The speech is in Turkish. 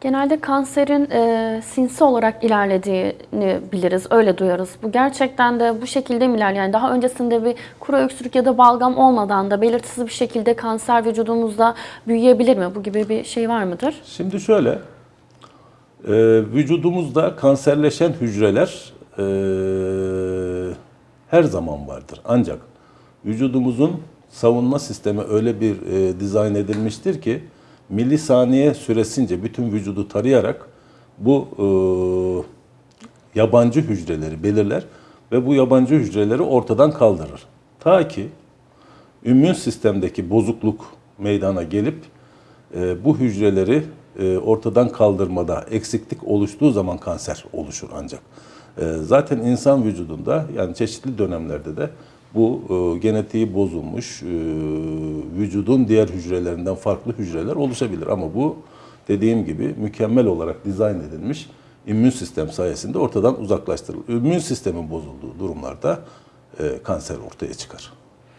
Genelde kanserin e, sinsi olarak ilerlediğini biliriz, öyle duyarız. Bu gerçekten de bu şekilde mi ilerliyor? Yani daha öncesinde bir kuru öksürük ya da balgam olmadan da belirtisiz bir şekilde kanser vücudumuzda büyüyebilir mi? Bu gibi bir şey var mıdır? Şimdi şöyle, e, vücudumuzda kanserleşen hücreler e, her zaman vardır. Ancak vücudumuzun savunma sistemi öyle bir e, dizayn edilmiştir ki milisaniye süresince bütün vücudu tarayarak bu e, yabancı hücreleri belirler ve bu yabancı hücreleri ortadan kaldırır. Ta ki immün sistemdeki bozukluk meydana gelip e, bu hücreleri e, ortadan kaldırmada eksiklik oluştuğu zaman kanser oluşur ancak. E, zaten insan vücudunda yani çeşitli dönemlerde de bu e, genetiği bozulmuş e, vücudun diğer hücrelerinden farklı hücreler oluşabilir ama bu dediğim gibi mükemmel olarak dizayn edilmiş immün sistem sayesinde ortadan uzaklaştırılır. İmmün sistemin bozulduğu durumlarda e, kanser ortaya çıkar.